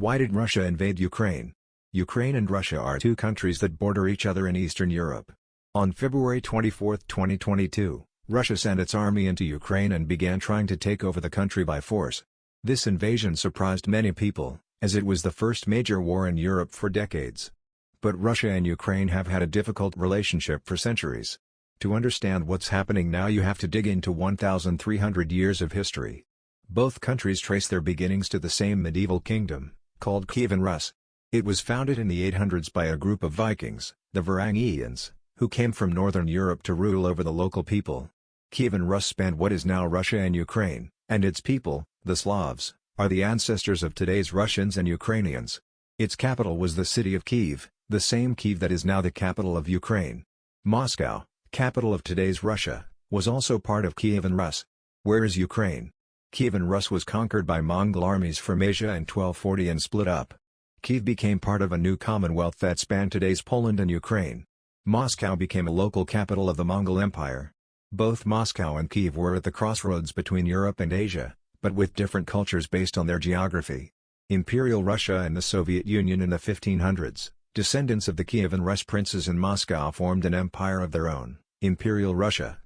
Why did Russia invade Ukraine? Ukraine and Russia are two countries that border each other in Eastern Europe. On February 24, 2022, Russia sent its army into Ukraine and began trying to take over the country by force. This invasion surprised many people, as it was the first major war in Europe for decades. But Russia and Ukraine have had a difficult relationship for centuries. To understand what's happening now you have to dig into 1,300 years of history. Both countries trace their beginnings to the same medieval kingdom, called Kievan Rus. It was founded in the 800s by a group of Vikings, the Varangians, who came from northern Europe to rule over the local people. Kievan Rus spanned what is now Russia and Ukraine, and its people, the Slavs, are the ancestors of today's Russians and Ukrainians. Its capital was the city of Kiev, the same Kiev that is now the capital of Ukraine. Moscow, capital of today's Russia, was also part of Kievan Rus. Where is Ukraine? Kievan Rus was conquered by Mongol armies from Asia in 1240 and split up. Kiev became part of a new commonwealth that spanned today's Poland and Ukraine. Moscow became a local capital of the Mongol Empire. Both Moscow and Kiev were at the crossroads between Europe and Asia, but with different cultures based on their geography. Imperial Russia and the Soviet Union in the 1500s, descendants of the Kievan Rus princes in Moscow formed an empire of their own, Imperial Russia.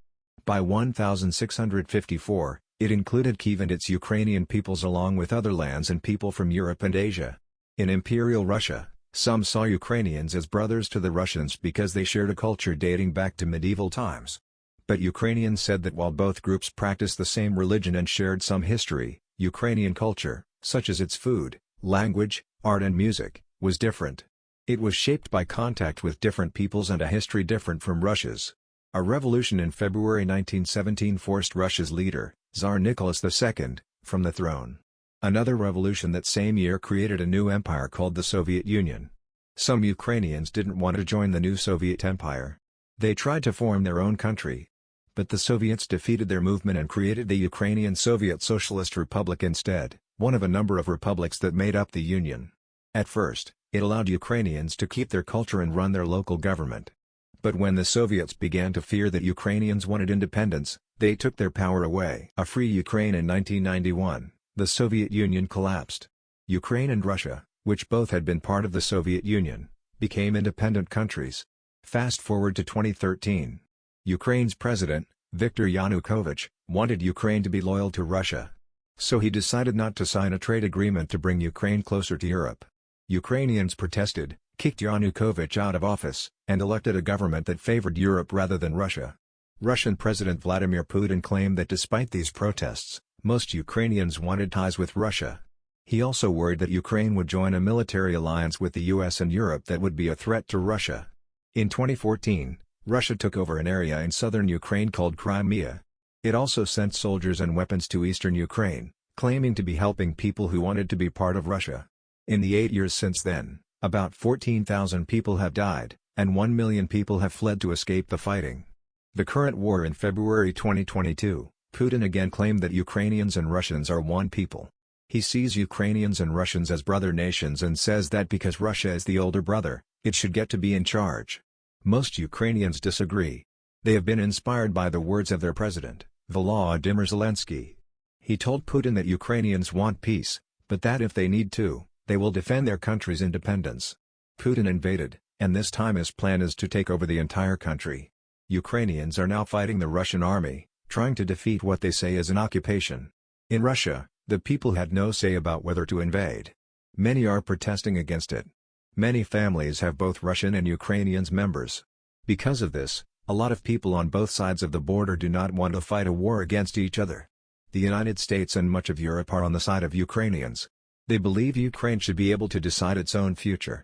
By 1654, it included Kiev and its Ukrainian peoples along with other lands and people from Europe and Asia. In Imperial Russia, some saw Ukrainians as brothers to the Russians because they shared a culture dating back to medieval times. But Ukrainians said that while both groups practiced the same religion and shared some history, Ukrainian culture, such as its food, language, art and music, was different. It was shaped by contact with different peoples and a history different from Russia's. A revolution in February 1917 forced Russia's leader, Tsar Nicholas II, from the throne. Another revolution that same year created a new empire called the Soviet Union. Some Ukrainians didn't want to join the new Soviet Empire. They tried to form their own country. But the Soviets defeated their movement and created the Ukrainian Soviet Socialist Republic instead, one of a number of republics that made up the Union. At first, it allowed Ukrainians to keep their culture and run their local government. But when the Soviets began to fear that Ukrainians wanted independence, they took their power away. A free Ukraine in 1991, the Soviet Union collapsed. Ukraine and Russia, which both had been part of the Soviet Union, became independent countries. Fast forward to 2013. Ukraine's president, Viktor Yanukovych, wanted Ukraine to be loyal to Russia. So he decided not to sign a trade agreement to bring Ukraine closer to Europe. Ukrainians protested, kicked Yanukovych out of office, and elected a government that favored Europe rather than Russia. Russian President Vladimir Putin claimed that despite these protests, most Ukrainians wanted ties with Russia. He also worried that Ukraine would join a military alliance with the US and Europe that would be a threat to Russia. In 2014, Russia took over an area in southern Ukraine called Crimea. It also sent soldiers and weapons to eastern Ukraine, claiming to be helping people who wanted to be part of Russia. In the eight years since then, about 14,000 people have died, and 1 million people have fled to escape the fighting. The current war in February 2022, Putin again claimed that Ukrainians and Russians are one people. He sees Ukrainians and Russians as brother nations and says that because Russia is the older brother, it should get to be in charge. Most Ukrainians disagree. They have been inspired by the words of their president, Volodymyr Zelensky. He told Putin that Ukrainians want peace, but that if they need to, they will defend their country's independence. Putin invaded, and this time his plan is to take over the entire country. Ukrainians are now fighting the Russian army, trying to defeat what they say is an occupation. In Russia, the people had no say about whether to invade. Many are protesting against it. Many families have both Russian and Ukrainians members. Because of this, a lot of people on both sides of the border do not want to fight a war against each other. The United States and much of Europe are on the side of Ukrainians. They believe Ukraine should be able to decide its own future.